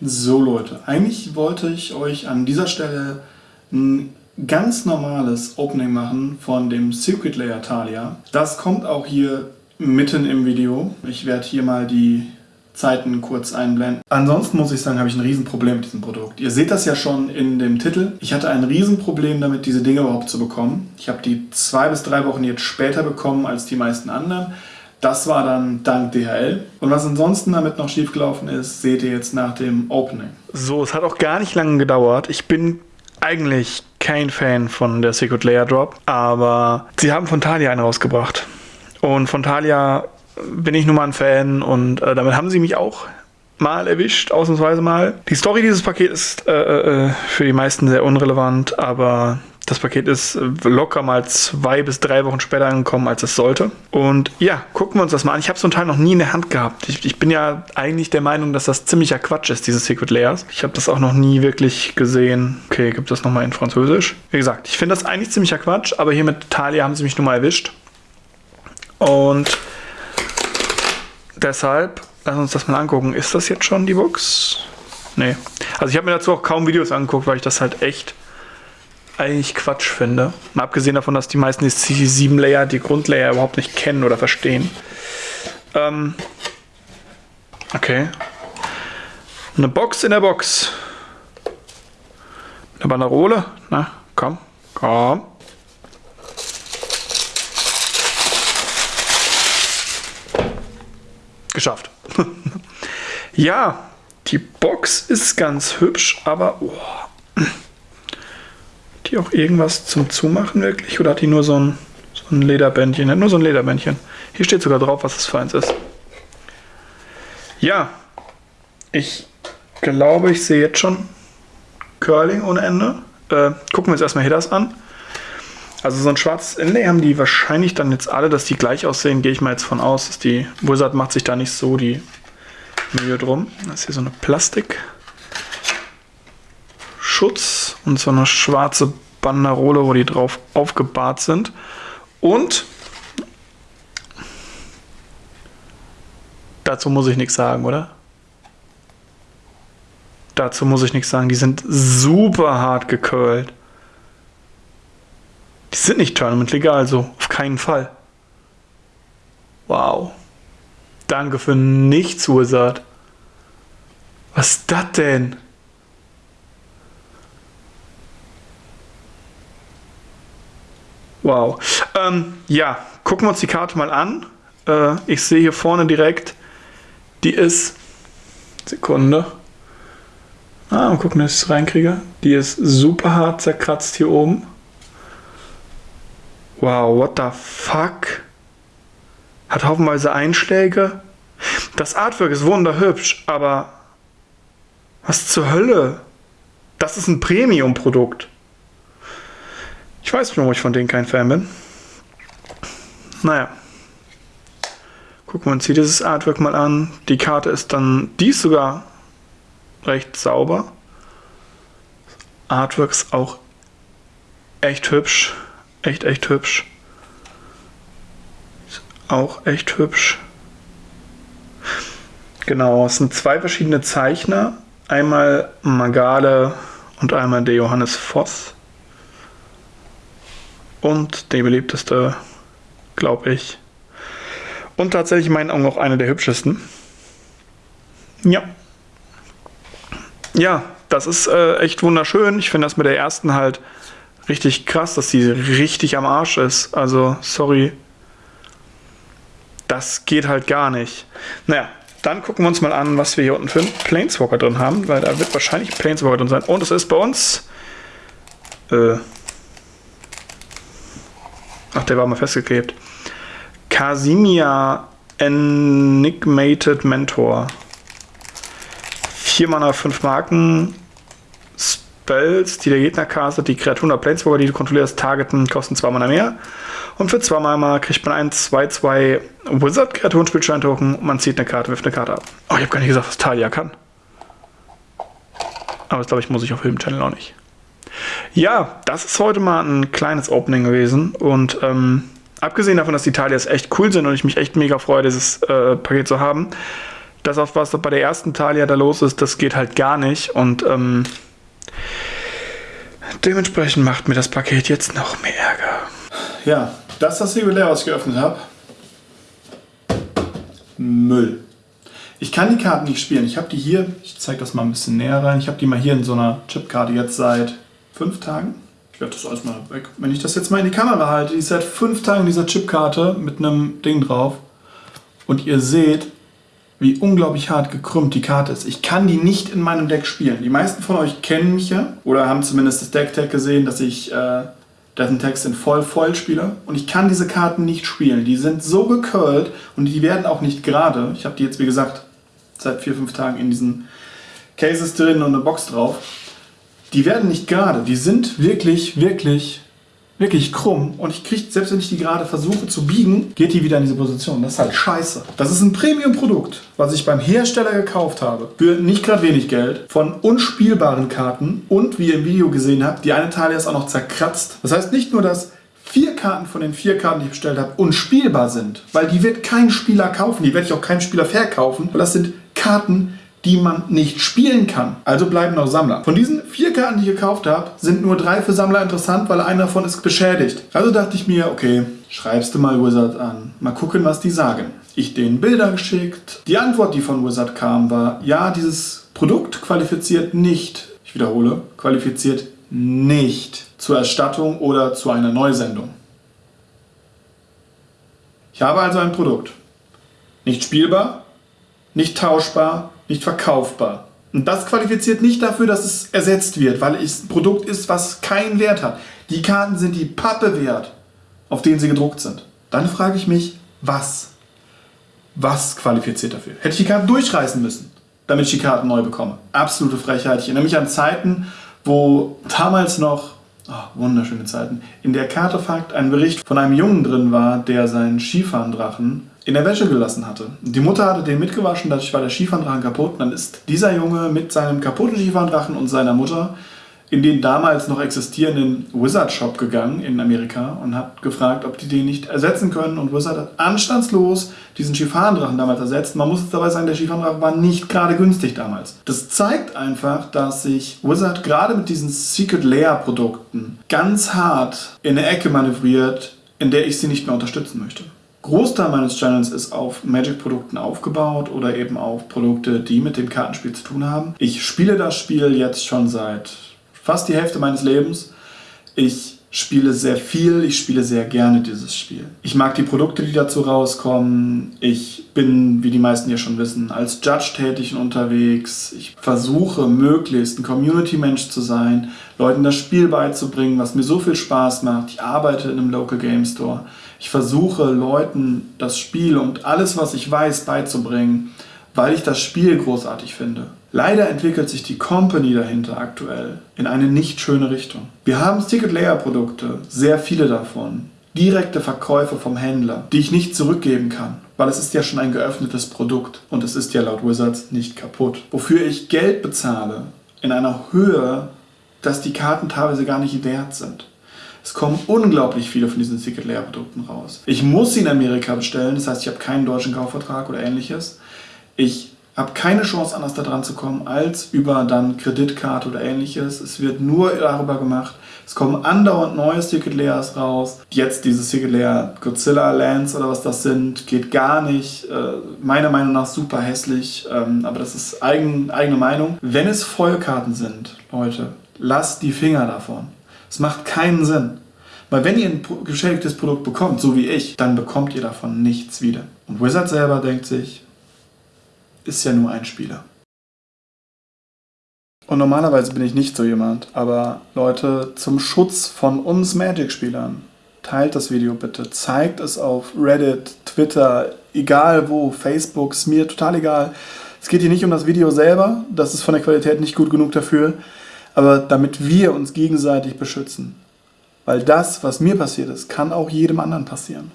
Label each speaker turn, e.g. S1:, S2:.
S1: So Leute, eigentlich wollte ich euch an dieser Stelle ein ganz normales Opening machen von dem Secret Layer Talia. Das kommt auch hier mitten im Video. Ich werde hier mal die Zeiten kurz einblenden. Ansonsten muss ich sagen, habe ich ein Riesenproblem mit diesem Produkt. Ihr seht das ja schon in dem Titel. Ich hatte ein Riesenproblem damit, diese Dinge überhaupt zu bekommen. Ich habe die zwei bis drei Wochen jetzt später bekommen als die meisten anderen. Das war dann dank DHL. Und was ansonsten damit noch schiefgelaufen ist, seht ihr jetzt nach dem Opening.
S2: So, es hat auch gar nicht lange gedauert. Ich bin eigentlich kein Fan von der Secret Layer Drop, aber sie haben von Thalia einen rausgebracht. Und von Thalia bin ich nun mal ein Fan und äh, damit haben sie mich auch mal erwischt, ausnahmsweise mal. Die Story dieses Pakets ist äh, äh, für die meisten sehr unrelevant, aber das Paket ist locker mal zwei bis drei Wochen später angekommen, als es sollte. Und ja, gucken wir uns das mal an. Ich habe so ein Teil noch nie in der Hand gehabt. Ich, ich, bin ja eigentlich der Meinung, dass das ziemlicher Quatsch ist, diese Secret Layers. Ich habe das auch noch nie wirklich gesehen. Okay, gibt es nochmal in Französisch. Wie gesagt, ich finde das eigentlich ziemlicher Quatsch, aber hier mit Thalia haben sie mich nun mal erwischt. Und deshalb, lass uns das mal angucken. Ist das jetzt schon die Box? Nee. Also ich habe mir dazu auch kaum Videos angeguckt, weil ich das halt echt eigentlich Quatsch finde. Mal abgesehen davon, dass die meisten die CC7-Layer, die Grundlayer überhaupt nicht kennen oder verstehen. Ähm, okay. Eine Box in der Box. Eine Banderole. Na, komm, komm. Geschafft. ja, die Box ist ganz hübsch, aber... Oh die auch irgendwas zum Zumachen wirklich? Oder hat die nur so ein, so ein Lederbändchen? Nur so ein Lederbändchen. Hier steht sogar drauf, was das für eins ist. Ja, ich glaube, ich sehe jetzt schon Curling ohne Ende. Äh, gucken wir uns erstmal hier das an. Also so ein schwarzes Inlay haben die wahrscheinlich dann jetzt alle, dass die gleich aussehen, gehe ich mal jetzt von aus. Dass die Wizard macht sich da nicht so die Mühe drum. Das ist hier so eine Plastik. Schutz und so eine schwarze Banderole, wo die drauf aufgebahrt sind. Und dazu muss ich nichts sagen, oder? Dazu muss ich nichts sagen. Die sind super hart gecurlt. Die sind nicht Tournament legal, so auf keinen Fall. Wow. Danke für nichts, Wizard. Was ist das denn? Wow. Ähm, ja, gucken wir uns die Karte mal an. Äh, ich sehe hier vorne direkt, die ist, Sekunde. Ah, mal gucken, dass ich es reinkriege. Die ist super hart zerkratzt hier oben. Wow, what the fuck? Hat haufenweise Einschläge. Das Artwork ist wunderhübsch, aber was zur Hölle? Das ist ein Premium-Produkt. Ich weiß nicht, warum ich von denen kein Fan bin. Naja. Gucken wir uns hier dieses Artwork mal an. Die Karte ist dann, die ist sogar recht sauber. Artwork ist auch echt hübsch. Echt, echt hübsch. Ist auch echt hübsch. Genau, es sind zwei verschiedene Zeichner. Einmal Magale und einmal der Johannes Voss. Und der beliebteste, glaube ich. Und tatsächlich in meinen Augen auch einer der hübschesten. Ja. Ja, das ist äh, echt wunderschön. Ich finde das mit der ersten halt richtig krass, dass sie richtig am Arsch ist. Also, sorry. Das geht halt gar nicht. Naja, dann gucken wir uns mal an, was wir hier unten für einen Planeswalker drin haben, weil da wird wahrscheinlich Planeswalker drin sein. Und es ist bei uns äh, Ach, der war mal festgeklebt. Casimia Enigmated Mentor. 4 Mana, 5 Marken. Spells, die der Gegner castet, die Kreaturen oder Planeswalker, die du kontrollierst, targeten, kosten 2 Mana mehr. Und für 2 Mana kriegt man einen 2-2 Wizard-Kreaturen-Spielstein-Token und man zieht eine Karte, wirft eine Karte ab. Oh, ich habe gar nicht gesagt, was Talia kann. Aber das glaube ich, muss ich auf Film Channel auch nicht. Ja, das ist heute mal ein kleines Opening gewesen und ähm, abgesehen davon, dass die Talias echt cool sind und ich mich echt mega freue, dieses äh, Paket zu haben, Das, was bei der ersten Talia da los ist, das geht halt gar nicht. Und ähm, dementsprechend macht mir das Paket jetzt noch mehr Ärger.
S1: Ja, das das Regulär, was ich geöffnet habe. Müll. Ich kann die Karten nicht spielen. Ich habe die hier, ich zeige das mal ein bisschen näher rein. Ich habe die mal hier in so einer Chipkarte jetzt seit fünf Tagen. Ich werde das alles mal weg. Wenn ich das jetzt mal in die Kamera halte, die ist seit fünf Tagen in dieser Chipkarte mit einem Ding drauf. Und ihr seht, wie unglaublich hart gekrümmt die Karte ist. Ich kann die nicht in meinem Deck spielen. Die meisten von euch kennen mich ja oder haben zumindest das Deck-Tag gesehen, dass ich äh, Death Text in voll voll spiele. Und ich kann diese Karten nicht spielen. Die sind so gecurlt und die werden auch nicht gerade. Ich habe die jetzt, wie gesagt, seit vier, fünf Tagen in diesen Cases drin und eine Box drauf. Die werden nicht gerade. Die sind wirklich, wirklich wirklich krumm und ich kriege, selbst wenn ich die gerade versuche zu biegen, geht die wieder in diese Position. Das ist halt scheiße. Das ist ein Premium-Produkt, was ich beim Hersteller gekauft habe. Für nicht gerade wenig Geld. Von unspielbaren Karten und, wie ihr im Video gesehen habt, die eine Talia ist auch noch zerkratzt. Das heißt nicht nur, dass vier Karten von den vier Karten, die ich bestellt habe, unspielbar sind, weil die wird kein Spieler kaufen, die werde ich auch keinem Spieler verkaufen, weil das sind Karten, die man nicht spielen kann. Also bleiben noch Sammler. Von diesen vier Karten, die ich gekauft habe, sind nur drei für Sammler interessant, weil einer davon ist beschädigt. Also dachte ich mir, okay, schreibst du mal Wizard an. Mal gucken, was die sagen. Ich denen Bilder geschickt. Die Antwort, die von Wizard kam, war, ja, dieses Produkt qualifiziert nicht, ich wiederhole, qualifiziert nicht zur Erstattung oder zu einer Neusendung. Ich habe also ein Produkt. Nicht spielbar, nicht tauschbar, nicht verkaufbar. Und das qualifiziert nicht dafür, dass es ersetzt wird, weil es ein Produkt ist, was keinen Wert hat. Die Karten sind die Pappe wert, auf denen sie gedruckt sind. Dann frage ich mich, was? Was qualifiziert dafür? Hätte ich die Karten durchreißen müssen, damit ich die Karten neu bekomme? Absolute Frechheit. Ich erinnere mich an Zeiten, wo damals noch, oh, wunderschöne Zeiten, in der Kartefakt ein Bericht von einem Jungen drin war, der seinen Skifahren-Drachen in der Wäsche gelassen hatte. Die Mutter hatte den mitgewaschen, dadurch war der Skifahrdrachen kaputt. Und dann ist dieser Junge mit seinem kaputten Skifahrdrachen und seiner Mutter in den damals noch existierenden Wizard Shop gegangen in Amerika und hat gefragt, ob die den nicht ersetzen können. Und Wizard hat anstandslos diesen Skifahrdrachen damals ersetzt. Man muss dabei sagen, der Skifahrdrachen war nicht gerade günstig damals. Das zeigt einfach, dass sich Wizard gerade mit diesen Secret Layer Produkten ganz hart in eine Ecke manövriert, in der ich sie nicht mehr unterstützen möchte. Großteil meines Channels ist auf Magic-Produkten aufgebaut oder eben auf Produkte, die mit dem Kartenspiel zu tun haben. Ich spiele das Spiel jetzt schon seit fast die Hälfte meines Lebens. Ich spiele sehr viel, ich spiele sehr gerne dieses Spiel. Ich mag die Produkte, die dazu rauskommen. Ich bin, wie die meisten hier schon wissen, als Judge tätig und unterwegs. Ich versuche möglichst ein Community-Mensch zu sein, Leuten das Spiel beizubringen, was mir so viel Spaß macht. Ich arbeite in einem Local Game Store. Ich versuche Leuten das Spiel und alles, was ich weiß, beizubringen, weil ich das Spiel großartig finde. Leider entwickelt sich die Company dahinter aktuell in eine nicht schöne Richtung. Wir haben Ticket Layer Produkte, sehr viele davon, direkte Verkäufe vom Händler, die ich nicht zurückgeben kann, weil es ist ja schon ein geöffnetes Produkt und es ist ja laut Wizards nicht kaputt. Wofür ich Geld bezahle in einer Höhe, dass die Karten teilweise gar nicht wert sind. Es kommen unglaublich viele von diesen Secret Layer Produkten raus. Ich muss sie in Amerika bestellen, das heißt, ich habe keinen deutschen Kaufvertrag oder ähnliches. Ich habe keine Chance, anders da dran zu kommen, als über dann Kreditkarte oder ähnliches. Es wird nur darüber gemacht. Es kommen andauernd neue Secret Layers raus. Jetzt dieses Secret Layer Godzilla Lands oder was das sind, geht gar nicht. Äh, meiner Meinung nach super hässlich, ähm, aber das ist eigen, eigene Meinung. Wenn es Vollkarten sind, Leute, lasst die Finger davon. Es macht keinen Sinn. Weil wenn ihr ein geschädigtes Produkt bekommt, so wie ich, dann bekommt ihr davon nichts wieder. Und Wizard selber denkt sich, ist ja nur ein Spieler. Und normalerweise bin ich nicht so jemand, aber Leute, zum Schutz von uns Magic-Spielern, teilt das Video bitte, zeigt es auf Reddit, Twitter, egal wo, Facebook, ist mir total egal. Es geht hier nicht um das Video selber, das ist von der Qualität nicht gut genug dafür, aber damit wir uns gegenseitig beschützen. Weil das, was mir passiert ist, kann auch jedem anderen passieren.